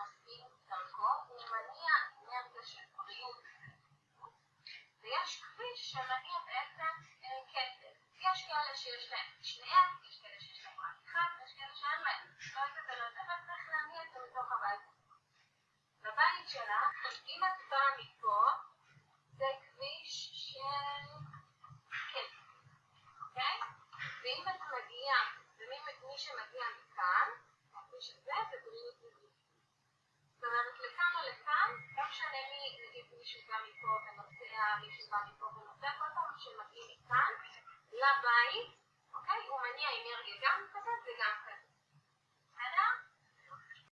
מחפים דרכו הוא מניע אנרגיה של בריאות ויש כביש שמניע בעצם אה, כסף. יש כאלה שיש להם שניהם, יש כאלה שיש להם רק אחד, ויש כאלה שאין להם. לא את זה ולא את זה, אבל לא צריך להניע את זה מתוך הבית. בבית שלך, אם את באה מפה, זה כביש של כסף, אוקיי? ואם את מגיעה, ומי שמגיע מכאן, הכביש הזה, זה ממני, נגיד מישהו בא מפה ונוסע, מישהו בא מפה ונוסע, כל פעם שמגיעים מכאן לבית,